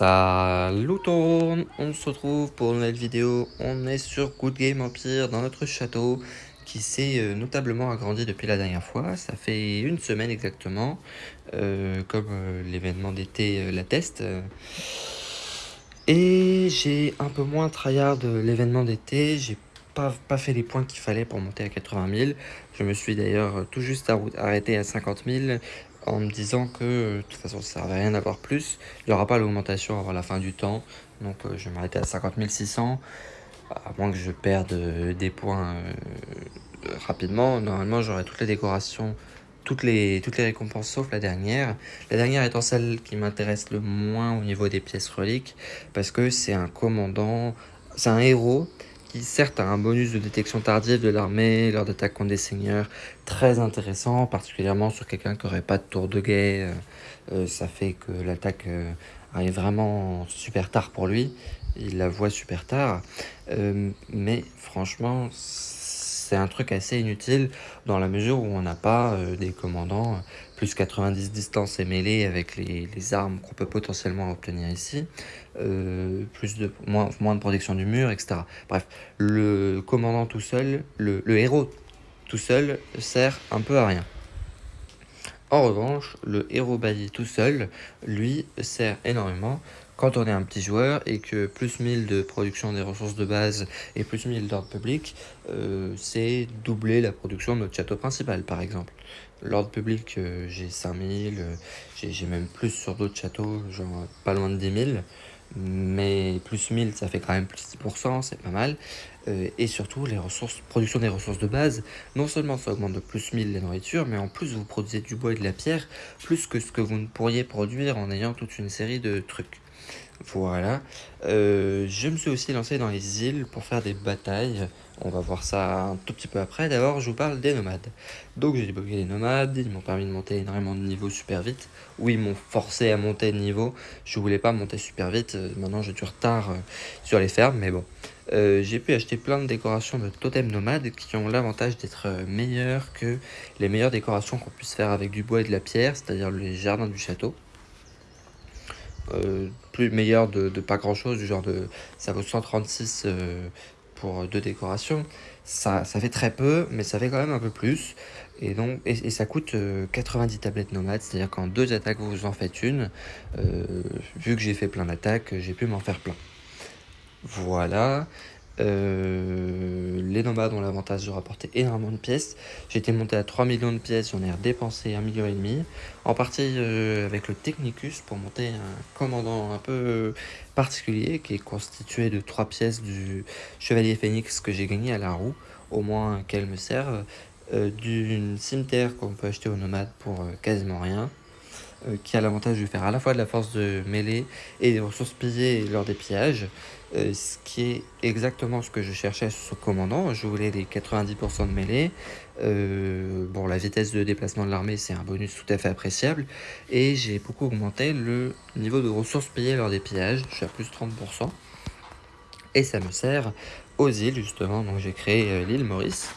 Salut tout on se retrouve pour une nouvelle vidéo, on est sur Good Game Empire dans notre château qui s'est euh, notablement agrandi depuis la dernière fois, ça fait une semaine exactement, euh, comme euh, l'événement d'été l'atteste. Et j'ai un peu moins tryhard de l'événement d'été, j'ai pas, pas fait les points qu'il fallait pour monter à 80 000, je me suis d'ailleurs tout juste arrêté à 50 000, en me disant que euh, de toute façon ça servait à rien d'avoir plus, il n'y aura pas l'augmentation avant la fin du temps, donc euh, je vais m'arrêter à 50 600, à moins que je perde euh, des points rapidement, normalement j'aurai toutes les décorations, toutes les, toutes les récompenses sauf la dernière, la dernière étant celle qui m'intéresse le moins au niveau des pièces reliques, parce que c'est un commandant, c'est un héros qui certes a un bonus de détection tardive de l'armée lors d'attaques contre des seigneurs très intéressant, particulièrement sur quelqu'un qui n'aurait pas de tour de guet. Euh, euh, ça fait que l'attaque euh, arrive vraiment super tard pour lui. Il la voit super tard. mais franchement, c'est un truc assez inutile dans la mesure où on n'a pas des commandants plus 90 distance et mêlée avec les, armes qu'on peut potentiellement obtenir ici, euh, plus de, moins, moins de protection du mur, etc. Bref, le commandant tout seul, le, héros tout seul sert un peu à rien. En revanche, le héros bailli tout seul, lui, sert énormément quand on est un petit joueur et que plus 1000 de production des ressources de base et plus 1000 d'ordre public, euh, c'est doubler la production de notre château principal par exemple. L'ordre public, euh, j'ai 5000, euh, j'ai même plus sur d'autres châteaux, genre pas loin de 10 000. Mais plus 1000, ça fait quand même plus 10%, c'est pas mal. Euh, et surtout, les ressources, production des ressources de base, non seulement ça augmente de plus 1000 la nourriture, mais en plus vous produisez du bois et de la pierre, plus que ce que vous ne pourriez produire en ayant toute une série de trucs. Voilà. Euh, je me suis aussi lancé dans les îles pour faire des batailles. On va voir ça un tout petit peu après. D'abord, je vous parle des nomades. Donc, j'ai débloqué les nomades. Ils m'ont permis de monter énormément de niveau super vite. Oui, ils m'ont forcé à monter de niveau. Je voulais pas monter super vite. Euh, maintenant, j'ai du retard euh, sur les fermes, mais bon. j'ai pu acheter plein de décorations de totems nomades qui ont l'avantage d'être meilleures que les meilleures décorations qu'on puisse faire avec du bois et de la pierre, c'est-à-dire les jardins du château. Euh, plus meilleur de, pas grand chose, du genre de ça vaut 136 euh, pour deux décorations. Ça, ça fait très peu, mais ça fait quand même un peu plus. Et, donc, et, ça coûte 90 euh, tablettes nomades, c'est-à-dire qu'en deux attaques vous en faites une. vu que j'ai fait plein d'attaques, j'ai pu m'en faire plein. Voilà. Euh, les nomades ont l'avantage de rapporter énormément de pièces. J'ai été monté à 3 millions de pièces, j'en ai dépensé 1,5 million. En partie euh, avec le Technicus pour monter un commandant un peu particulier qui est constitué de 3 pièces du Chevalier Phoenix que j'ai gagné à la roue, au moins qu'elle me serve. Euh, d'une cimetière qu'on peut acheter aux nomades pour quasiment rien. Qui a l'avantage de faire à la fois de la force de mêlée et des ressources pillées lors des pillages. Euh, ce qui est exactement ce que je cherchais sur commandant. Je voulais les 90% de mêlée. Euh, bon, la vitesse de déplacement de l'armée, c'est un bonus tout à fait appréciable. Et j'ai beaucoup augmenté le niveau de ressources payées lors des pillages. Je suis à plus de 30%. Et ça me sert aux îles, justement. Donc j'ai créé euh, l'île Maurice.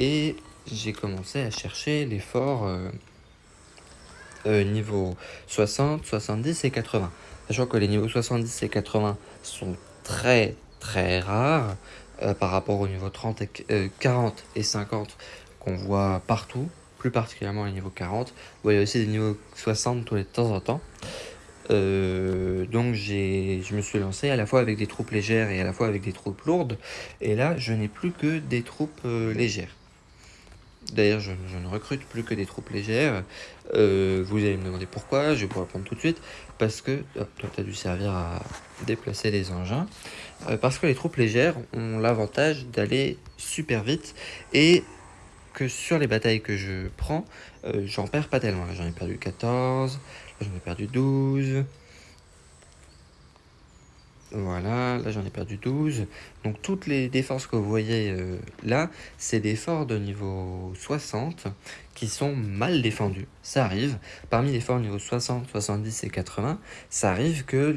Et j'ai commencé à chercher les forts niveau 60, 70 et 80. Sachant que les niveaux 70 et 80 sont très très rare euh, par rapport au niveau 30 et, 40 euh, et 50 qu'on voit partout, plus particulièrement au niveau 40. Vous voyez aussi des niveaux 60 tous les temps en temps. Euh, donc je me suis lancé à la fois avec des troupes légères et à la fois avec des troupes lourdes. Et là, je n'ai plus que des troupes légères. D'ailleurs, je, ne recrute plus que des troupes légères. Euh, vous allez me demander pourquoi, je vais vous répondre tout de suite. Parce que, hop, toi, tu as dû servir à déplacer des engins. Euh, parce que les troupes légères ont l'avantage d'aller super vite et que sur les batailles que je prends, euh, j'en perds pas tellement. J'en ai perdu 14, j'en ai perdu 12, voilà, là j'en ai perdu 12. Donc toutes les défenses que vous voyez euh, là, c'est des forts de niveau 60 qui sont mal défendus. Ça arrive. Parmi les forts niveau 60, 70 et 80, ça arrive que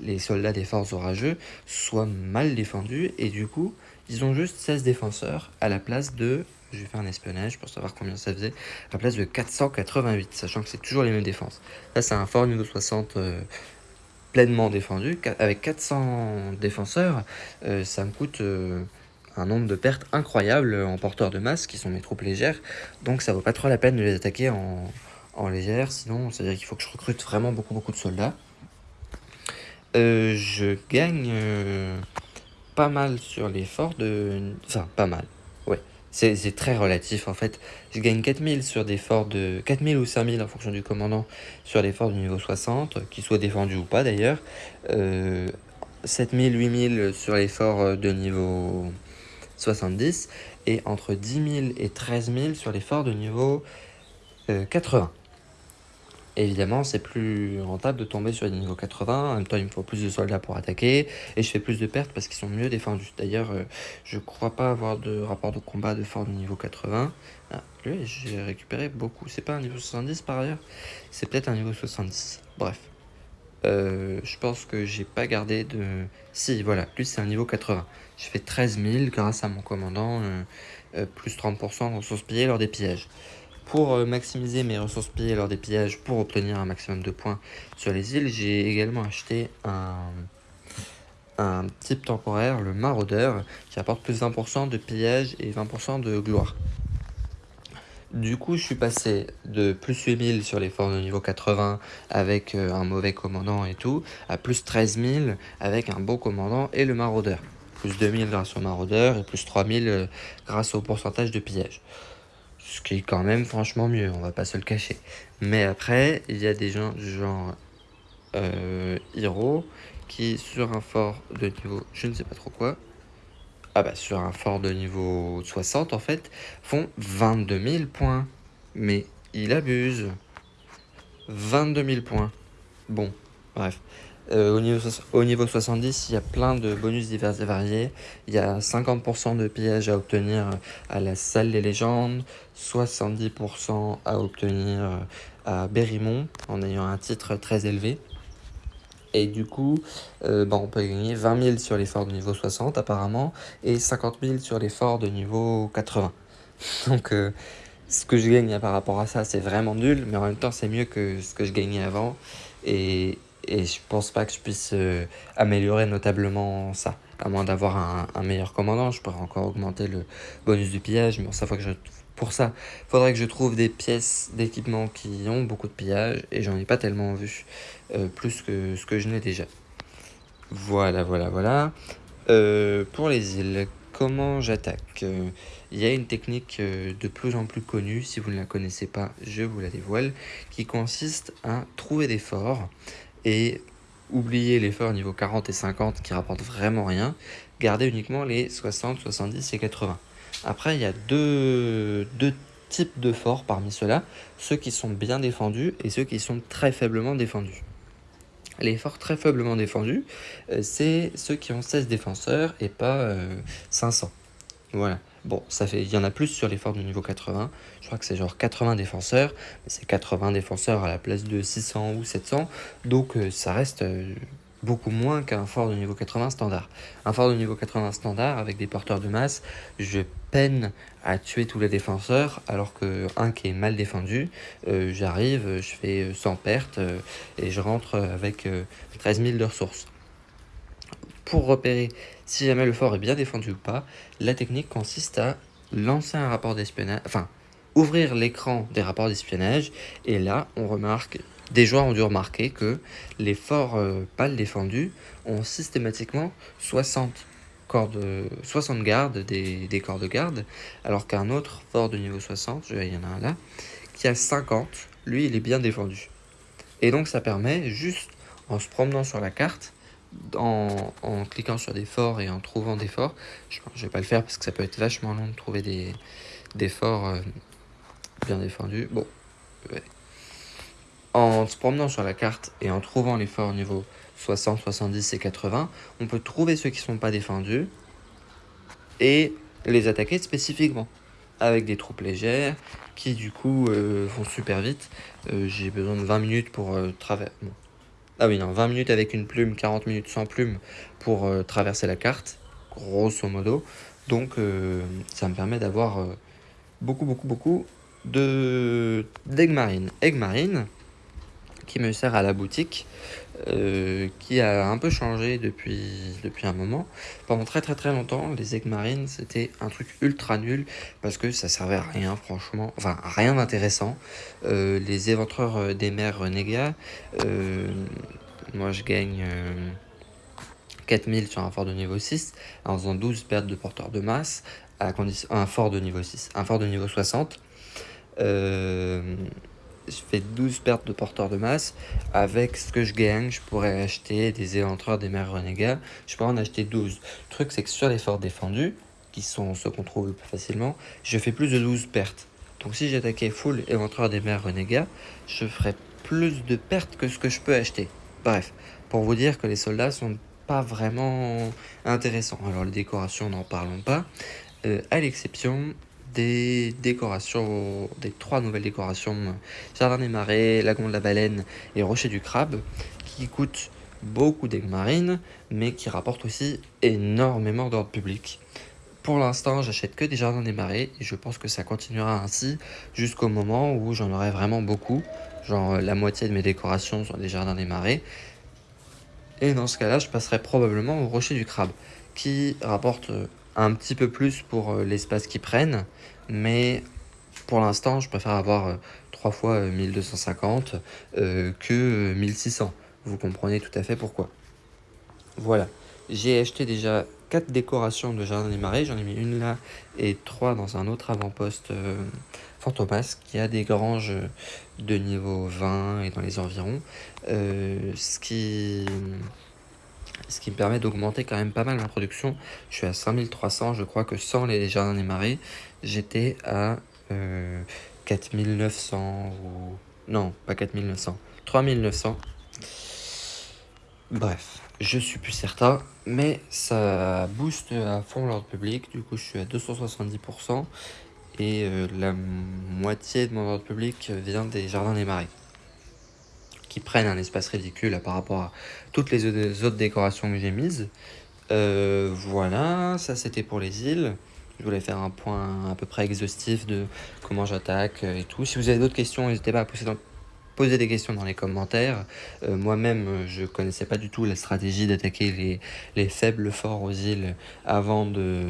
les, soldats des forces orageux soient mal défendus et du coup, ils ont juste 16 défenseurs à la place de je vais faire un espionnage pour savoir combien ça faisait, à la place de 488, sachant que c'est toujours les mêmes défenses. Là, c'est un fort niveau 60 pleinement défendu, avec 400 défenseurs, ça me coûte un nombre de pertes incroyable en porteurs de masse, qui sont mes troupes légères, donc ça vaut pas trop la peine de les attaquer en, en légère, sinon c'est à dire qu'il faut que je recrute vraiment beaucoup beaucoup de soldats. je gagne pas mal sur l'effort de... Enfin, pas mal. C'est très relatif en fait. Je gagne 4000 sur des forts de... 4000 ou 5000 en fonction du commandant sur des forts du niveau 60, qui soient défendus ou pas d'ailleurs. Euh, 7000, 8000 sur les forts de niveau 70 et entre 10 000 et 13 000 sur les forts de niveau 80. Euh, évidemment, c'est plus rentable de tomber sur les niveaux 80. En même temps, il me faut plus de soldats pour attaquer. Et je fais plus de pertes parce qu'ils sont mieux défendus. D'ailleurs, euh, je crois pas avoir de rapport de combat de fort de niveau 80. Ah, lui, j'ai récupéré beaucoup. C'est pas un niveau 70 par ailleurs? C'est peut-être un niveau 70. Bref. Euh, je pense que j'ai pas gardé de... Si, voilà. Lui, c'est un niveau 80. Je fais 13 000 grâce à mon commandant. Euh, plus 30% de ressources pillées lors des pillages. Pour euh, maximiser mes ressources pillées lors des pillages pour obtenir un maximum de points sur les îles, j'ai également acheté un, type temporaire, le maraudeur, qui apporte plus 20% de pillage et 20% de gloire. Du coup, je suis passé de plus 8000 sur les forts de niveau 80 avec euh, un mauvais commandant et tout, à plus 13000 avec un beau commandant et le maraudeur. Plus 2000 grâce au maraudeur et plus 3000 euh, grâce au pourcentage de pillage. Ce qui est quand même franchement mieux, on va pas se le cacher. Mais après, il y a des gens du genre euh, Hero qui, sur un fort de niveau je ne sais pas trop quoi, ah bah sur un fort de niveau 60 en fait, font 22 000 points. Mais il abuse. 22 000 points. Bon, bref. Euh, au, niveau, au niveau 70, il y a plein de bonus divers et variés. Il y a 50% de pillage à obtenir à la salle des légendes, 70% à obtenir à Berrymont en ayant un titre très élevé. Et du coup, euh, bah, on peut gagner 20 000 sur les forts de niveau 60 apparemment et 50 000 sur les forts de niveau 80. Donc euh, ce que je gagne par rapport à ça, c'est vraiment nul, mais en même temps, c'est mieux que ce que je gagnais avant. Et, et je pense pas que je puisse euh, améliorer notablement ça. À moins d'avoir un, un, meilleur commandant, je pourrais encore augmenter le bonus du pillage, mais bon, ça faut que je pour ça, faudrait que je trouve des pièces d'équipement qui ont beaucoup de pillage et j'en ai pas tellement vu euh, plus que ce que je n'ai déjà. Voilà, voilà, voilà. Euh, pour les îles, comment j'attaque? Il y a une technique de plus en plus connue, si vous ne la connaissez pas, je vous la dévoile, qui consiste à trouver des forts et oublier les forts niveau 40 et 50 qui rapportent vraiment rien, garder uniquement les 60, 70 et 80. Après, il y a deux, types de forts parmi ceux-là, ceux qui sont bien défendus et ceux qui sont très faiblement défendus. Les forts très faiblement défendus, euh, c'est ceux qui ont 16 défenseurs et pas 500. Euh, voilà. Bon, ça fait, il y en a plus sur les forts du niveau 80. Je crois que c'est genre 80 défenseurs. Mais c'est 80 défenseurs à la place de 600 ou 700. Donc euh, ça reste beaucoup moins qu'un fort de niveau 80 standard. Un fort de niveau 80 standard avec des porteurs de masse, je peine à tuer tous les défenseurs alors que un qui est mal défendu, euh, j'arrive, je fais 100 pertes euh, et je rentre avec 13 euh, 000 de ressources. Pour repérer si jamais le fort est bien défendu ou pas, la technique consiste à lancer un rapport d'espionnage, enfin ouvrir l'écran des rapports d'espionnage et là on remarque des joueurs ont dû remarquer que les forts euh, pâles défendus ont systématiquement 60, corps de, 60 gardes des, corps de garde, alors qu'un autre fort de niveau 60, il y en a un là, qui a 50, lui il est bien défendu. Et donc ça permet, juste en se promenant sur la carte, en, cliquant sur des forts et en trouvant des forts, je ne vais pas le faire parce que ça peut être vachement long de trouver des, des forts euh, bien défendus. Bon, en se promenant sur la carte et en trouvant les forts niveau 60, 70 et 80, on peut trouver ceux qui ne sont pas défendus et les attaquer spécifiquement avec des troupes légères qui du coup euh, vont super vite. Euh, j'ai besoin de 20 minutes pour euh, traverser... Ah oui, non, 20 minutes avec une plume, 40 minutes sans plume pour traverser la carte, grosso modo. Donc ça me permet d'avoir beaucoup, beaucoup, beaucoup de d'aigle marine. Marine, qui me sert à la boutique, euh, qui a un peu changé depuis, depuis un moment. Pendant très très très longtemps, les aigles marines, c'était un truc ultra nul parce que ça servait à rien, franchement, enfin rien d'intéressant. Euh, les éventreurs des mers Renégat, euh, moi je gagne 4000 sur un fort de niveau 6 en faisant 12 pertes de porteur de masse à condition, un fort de niveau 6, un fort de niveau 60. Euh, je fais 12 pertes de porteur de masse. Avec ce que je gagne, je pourrais acheter des éventreurs des mers renégats. Je pourrais en acheter 12. Le truc, c'est que sur les forts défendus, qui sont ceux qu'on trouve plus facilement, je fais plus de 12 pertes. Donc si j'attaquais full éventreur des mers renégats, je ferais plus de pertes que ce que je peux acheter. Bref, pour vous dire que les soldats sont pas vraiment intéressants. Alors les décorations, n'en parlons pas. Euh, à l'exception des décorations, des trois nouvelles décorations, Jardin des Marais, Lagon de la Baleine et Rocher du Crabe, qui coûtent beaucoup d'aigues marines, mais qui rapportent aussi énormément d'ordre public. Pour l'instant, j'achète que des Jardins des Marais, et je pense que ça continuera ainsi jusqu'au moment où j'en aurai vraiment beaucoup, genre la moitié de mes décorations sont des Jardins des Marais, et dans ce cas-là, je passerai probablement au Rocher du Crabe, qui rapporte un petit peu plus pour euh, l'espace qu'ils prennent, mais pour l'instant, je préfère avoir 3 euh, fois 1250 euh, que 1600. Vous comprenez tout à fait pourquoi. Voilà, j'ai acheté déjà 4 décorations de Jardin des Marais, j'en ai mis une là et 3 dans un autre avant-poste Fantomas qui a des granges de niveau 20 et dans les environs. ce qui ce qui me permet d'augmenter quand même pas mal ma production. Je suis à 5300, je crois que sans les jardins des marais, j'étais à 4900 euh, ou... Non, pas 4900, 3900. Bref, je suis plus certain, mais ça booste à fond l'ordre public, du coup je suis à 270%, et euh, la moitié de mon ordre public vient des jardins des marais qui prennent un espace ridicule par rapport à toutes les autres décorations que j'ai mises. Euh, voilà, ça c'était pour les îles. Je voulais faire un point à peu près exhaustif de comment j'attaque et tout. Si vous avez d'autres questions, n'hésitez pas à poser, des questions dans les commentaires. Euh, moi-même, je connaissais pas du tout la stratégie d'attaquer les, les, faibles forts aux îles avant de,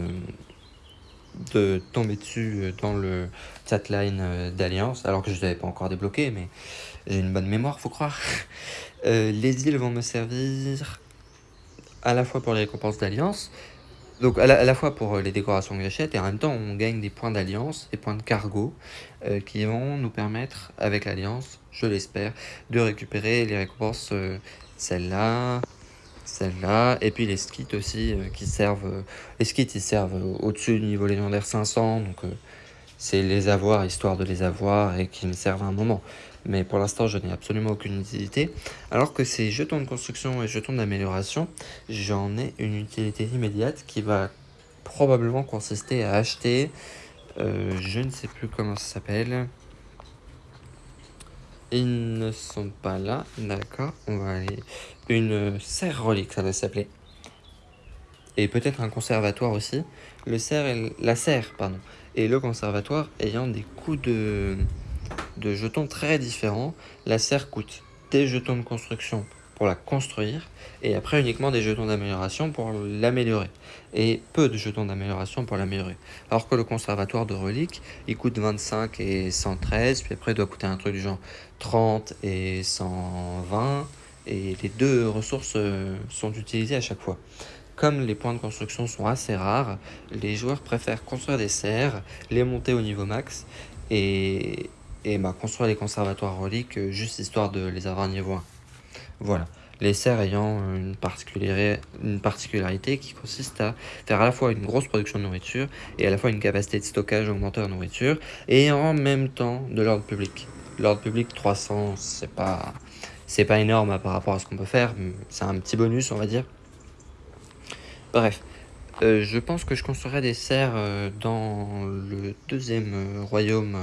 de tomber dessus dans le chatline d'Alliance, alors que je ne l'avais pas encore débloqué, mais j'ai une bonne mémoire, faut croire. Euh, les îles vont me servir à la fois pour les récompenses d'alliance, donc à la, fois pour les décorations que j'achète, et en même temps on gagne des points d'alliance, des points de cargo, euh, qui vont nous permettre, avec l'alliance, je l'espère, de récupérer les récompenses, euh, celle-là, celle-là, et puis les skits aussi, qui servent, les skits ils servent au-dessus du niveau légendaire 500, donc c'est les avoir, histoire de les avoir, et qui me servent à un moment mais pour l'instant je n'ai absolument aucune utilité. Alors que ces jetons de construction et jetons d'amélioration, j'en ai une utilité immédiate qui va probablement consister à acheter, euh, je ne sais plus comment ça s'appelle, ils ne sont pas là, d'accord, on va aller, une serre relique ça va s'appeler, et peut-être un conservatoire aussi, le serre et la serre, pardon, et le conservatoire ayant des coups de de jetons très différents. La serre coûte des jetons de construction pour la construire et après uniquement des jetons d'amélioration pour l'améliorer. Et peu de jetons d'amélioration pour l'améliorer. Alors que le conservatoire de reliques il coûte 25 et 113 puis après il doit coûter un truc du genre 30 et 120 et les deux ressources euh, sont utilisées à chaque fois. Comme les points de construction sont assez rares, les joueurs préfèrent construire des serres, les monter au niveau max et, et bah, construire les conservatoires reliques euh, juste histoire de les avoir niveau 1. Voilà. Les serres ayant une particularité, une particularité qui consiste à faire à la fois une grosse production de nourriture et à la fois une capacité de stockage augmentée en nourriture et en même temps de l'ordre public. L'ordre public 300, c'est pas, c'est pas énorme par rapport à ce qu'on peut faire, c'est un petit bonus on va dire. Bref, euh, je pense que je construirai des serres euh, dans le deuxième royaume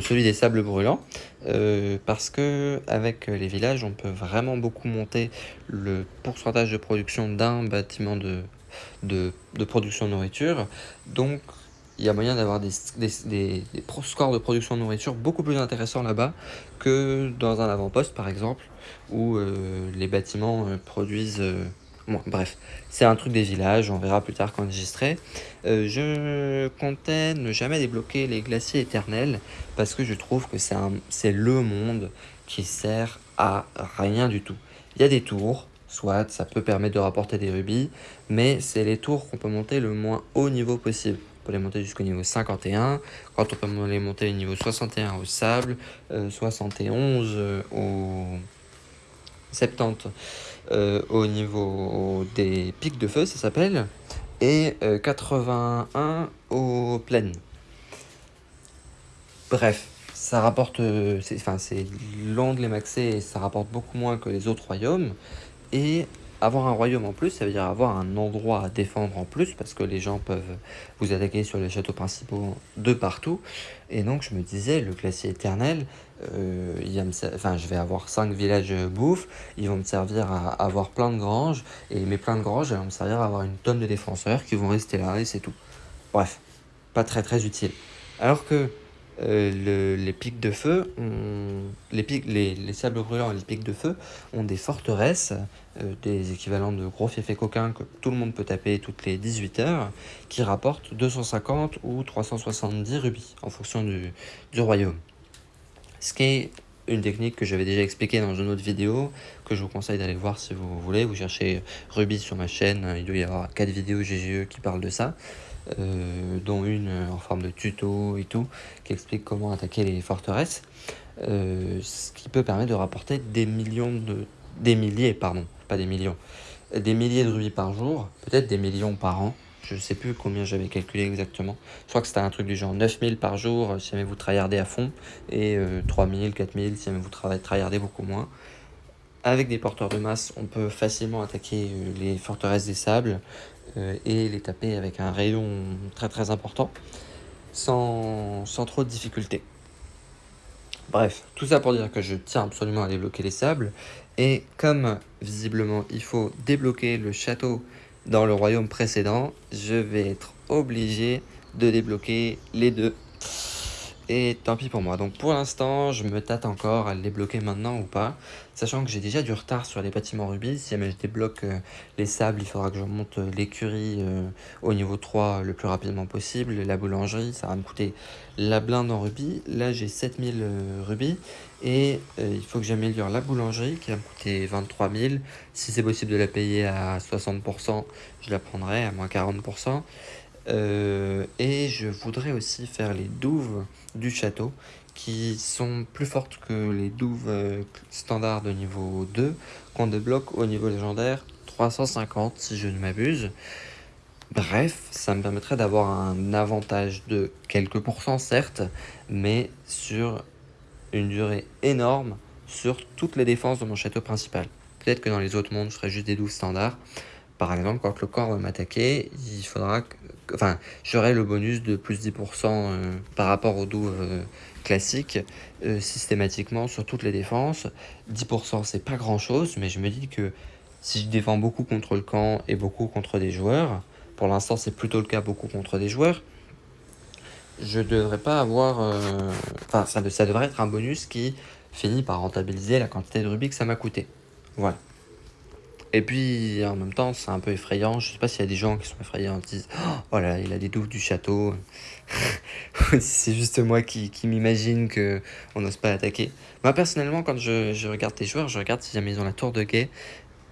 celui des sables brûlants, euh, parce que avec les villages, on peut vraiment beaucoup monter le pourcentage de production d'un bâtiment de, production de nourriture. Donc, il y a moyen d'avoir des, scores de production de nourriture beaucoup plus intéressants là-bas que dans un avant-poste par exemple, où euh, les bâtiments euh, produisent... Euh, bref, c'est un truc des villages, on verra plus tard quand j'enregistrerai. je comptais ne jamais débloquer les glaciers éternels, parce que je trouve que c'est le monde qui sert à rien du tout. Il y a des tours, soit ça peut permettre de rapporter des rubis, mais c'est les tours qu'on peut monter le moins haut niveau possible. On peut les monter jusqu'au niveau 51, quand on peut les monter au niveau 61 au sable, 71 euh, euh, au 70 euh, au niveau des pics de feu, ça s'appelle, et 81 aux plaines. Bref, ça rapporte, enfin c'est long de les maxer et ça rapporte beaucoup moins que les autres royaumes, et avoir un royaume en plus, ça veut dire avoir un endroit à défendre en plus, parce que les gens peuvent vous attaquer sur les châteaux principaux de partout. Et donc je me disais, le glacier éternel, euh, enfin, je vais avoir 5 villages bouffe, ils vont me servir à avoir plein de granges, et mes plein de granges, vont me servir à avoir une tonne de défenseurs qui vont rester là, et c'est tout. Bref, pas très très utile. Alors que euh, les pics de feu, les, pics, les, sables brûlants et les pics de feu ont des forteresses, euh, des équivalents de gros fiefs coquins que tout le monde peut taper toutes les 18 heures, qui rapportent 250 ou 370 rubis en fonction du, du royaume. Ce qui est une technique que j'avais déjà expliquée dans une autre vidéo, que je vous conseille d'aller voir si vous voulez. Vous cherchez rubis sur ma chaîne, il doit y avoir 4 vidéos GGE qui parlent de ça. Euh, dont une en forme de tuto et tout, qui explique comment attaquer les forteresses, euh, ce qui peut permettre de rapporter des millions de... des milliers, pardon, pas des millions, des milliers de rubis par jour, peut-être des millions par an, je sais plus combien j'avais calculé exactement. Je crois que c'était un truc du genre 9000 par jour si jamais vous tryhardez à fond, et 3000, 4000 si jamais vous tryhardez beaucoup moins. Avec des porteurs de masse, on peut facilement attaquer euh, les forteresses des sables, euh, et les taper avec un rayon très très important sans trop de difficultés. Bref, tout ça pour dire que je tiens absolument à débloquer les sables et comme visiblement il faut débloquer le château dans le royaume précédent, je vais être obligé de débloquer les deux. Et tant pis pour moi. Donc pour l'instant, je me tâte encore à les bloquer maintenant ou pas. Sachant que j'ai déjà du retard sur les bâtiments rubis. Si jamais je débloque euh, les sables, il faudra que je monte euh, l'écurie euh, au niveau 3 le plus rapidement possible. La boulangerie, ça va me coûter la blinde en rubis. Là, j'ai 7000 rubis. Et il faut que j'améliore la boulangerie qui va me coûter 23 000. Si c'est possible de la payer à 60%, je la prendrai à moins 40%. Euh, et je voudrais aussi faire les douves du château qui sont plus fortes que les douves euh, standards de niveau 2 qu'on débloque au niveau légendaire 350 si je ne m'abuse. Bref, ça me permettrait d'avoir un avantage de quelques pourcents certes, mais sur une durée énorme sur toutes les défenses de mon château principal. Peut-être que dans les autres mondes, je ferais juste des douves standards, par exemple, quand le corps va m'attaquer, il faudra que, enfin, j'aurai le bonus de plus 10% euh, par rapport aux douves euh, classiques euh, systématiquement sur toutes les défenses. 10% c'est pas grand chose, mais je me dis que si je défends beaucoup contre le camp et beaucoup contre des joueurs, pour l'instant c'est plutôt le cas beaucoup contre des joueurs, je devrais pas avoir, enfin ça, ça devrait être un bonus qui finit par rentabiliser la quantité de rubis que ça m'a coûté. Voilà. Et puis, en même temps, c'est un peu effrayant. Je sais pas s'il y a des gens qui sont effrayés en disent Oh voilà, il a des douves du château. c'est juste moi qui, qui m'imagine qu'on n'ose pas attaquer. Moi, personnellement, quand je, je, regarde tes joueurs, je regarde si jamais ils ont la tour de guet.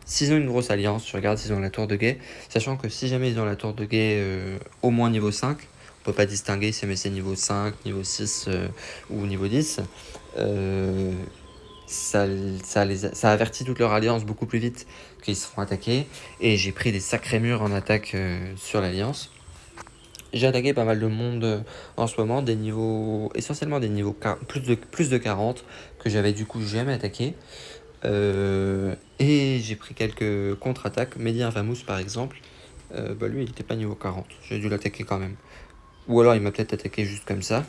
S'ils ont une grosse alliance, je regarde s'ils ont la tour de guet. Sachant que si jamais ils ont la tour de guet euh, au moins niveau 5, on peut pas distinguer si c'est niveau 5, niveau 6 euh, ou niveau 10. Euh, ça, ça, les ça avertit toute leur alliance beaucoup plus vite qu'ils se font attaquer. Et j'ai pris des sacrés murs en attaque euh, sur l'alliance. J'ai attaqué pas mal de monde euh, en ce moment, des niveaux, essentiellement des niveaux plus de, plus de 40 que j'avais du coup jamais attaqué. Euh, et j'ai pris quelques contre-attaques. Mehdi Infamous par exemple, bah lui il n'était pas niveau 40, j'ai dû l'attaquer quand même. Ou alors il m'a peut-être attaqué juste comme ça.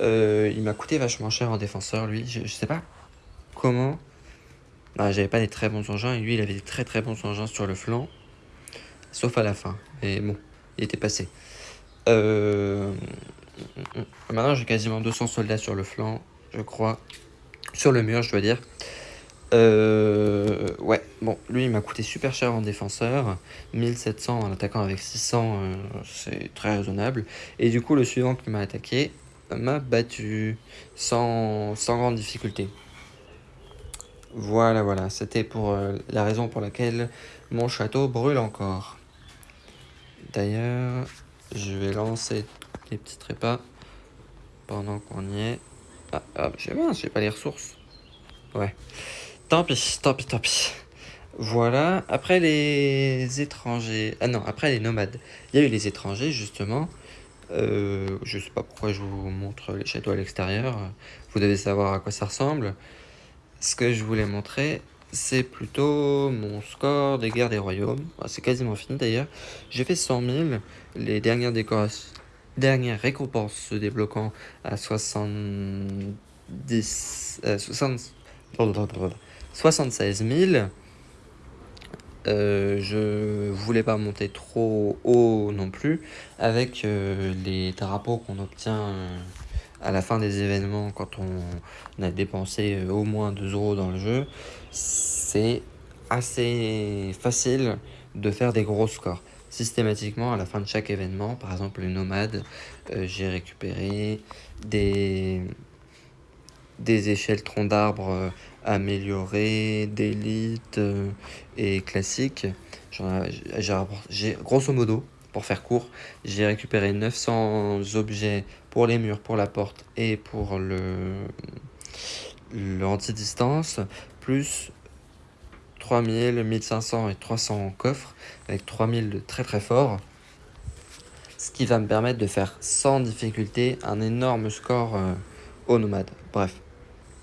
il m'a coûté vachement cher en défenseur lui, je, sais pas comment J'avais pas des très bons engins et lui il avait des très très bons engins sur le flanc. Sauf à la fin. Mais bon, il était passé. Euh... Maintenant, j'ai quasiment 200 soldats sur le flanc, je crois. Sur le mur, je dois dire. Euh, ouais, bon, lui il m'a coûté super cher en défenseur, 1700 en attaquant avec 600, euh, c'est très raisonnable. Et du coup, le suivant qui m'a attaqué m'a battu sans, sans grande difficulté. Voilà, voilà, c'était pour euh, la raison pour laquelle mon château brûle encore. D'ailleurs, je vais lancer les petits trépas pendant qu'on y est. Ah, ah j'ai pas les ressources. Ouais. Tant pis, tant pis, tant pis. Voilà, après les étrangers... Ah non, après les nomades. Il y a eu les étrangers, justement. Euh, je sais pas pourquoi je vous montre les châteaux à l'extérieur. Vous devez savoir à quoi ça ressemble. Ce que je voulais montrer, c'est plutôt mon score des guerres des royaumes. Ah, c'est quasiment fini d'ailleurs. J'ai fait 100 000. Les dernières décorations... Dernière récompense se débloquant à 70... Euh, 60... 76 000. Euh, je voulais pas monter trop haut non plus avec euh, les drapeaux qu'on obtient euh, à la fin des événements quand on a dépensé au moins 2 euros dans le jeu c'est assez facile de faire des gros scores systématiquement à la fin de chaque événement par exemple les nomades j'ai récupéré des des échelles troncs d'arbres amélioré, d'élite euh, et classique. J'ai grosso modo, pour faire court, j'ai récupéré 900 objets pour les murs, pour la porte et pour le, l'anti-distance, plus 3000, 1500 et 300 coffres, avec 3000 de très très fort. Ce qui va me permettre de faire sans difficulté un énorme score euh, au nomade. Bref,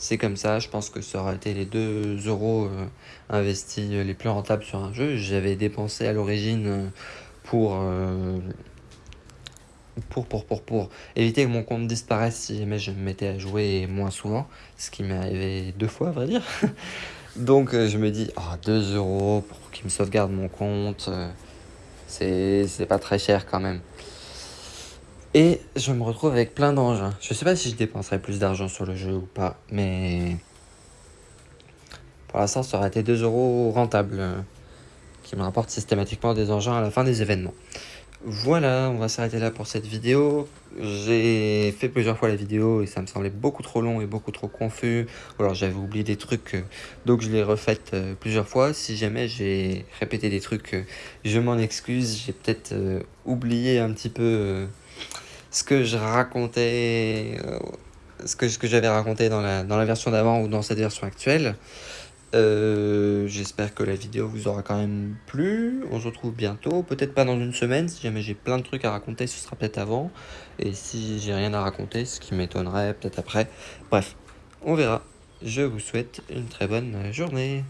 c'est comme ça, je pense que ça aurait été les 2 euros euh, investis les plus rentables sur un jeu. J'avais dépensé à l'origine euh, pour, euh, pour, pour, pour, pour éviter que mon compte disparaisse si jamais je me mettais à jouer moins souvent, ce qui m'est arrivé deux fois à vrai dire. Donc je me dis, oh, ah, 2 euros pour qu'il me sauvegarde mon compte, c'est pas très cher quand même. Et je me retrouve avec plein d'engins. Je sais pas si je dépenserai plus d'argent sur le jeu ou pas, mais... Pour l'instant, ça aurait été 2 euros rentable, euh, qui me rapporte systématiquement des engins à la fin des événements. Voilà, on va s'arrêter là pour cette vidéo. J'ai fait plusieurs fois la vidéo et ça me semblait beaucoup trop long et beaucoup trop confus. Ou alors j'avais oublié des trucs, euh, donc je l'ai refaite euh, plusieurs fois. Si jamais j'ai répété des trucs, je m'en excuse. J'ai peut-être oublié un petit peu ce que je racontais, euh, ce que, ce que j'avais raconté dans la, dans la version d'avant ou dans cette version actuelle. Euh, j'espère que la vidéo vous aura quand même plu. On se retrouve bientôt, peut-être pas dans une semaine. Si jamais j'ai plein de trucs à raconter, ce sera peut-être avant. Et si j'ai rien à raconter, ce qui m'étonnerait, peut-être après. Bref, on verra. Je vous souhaite une très bonne journée.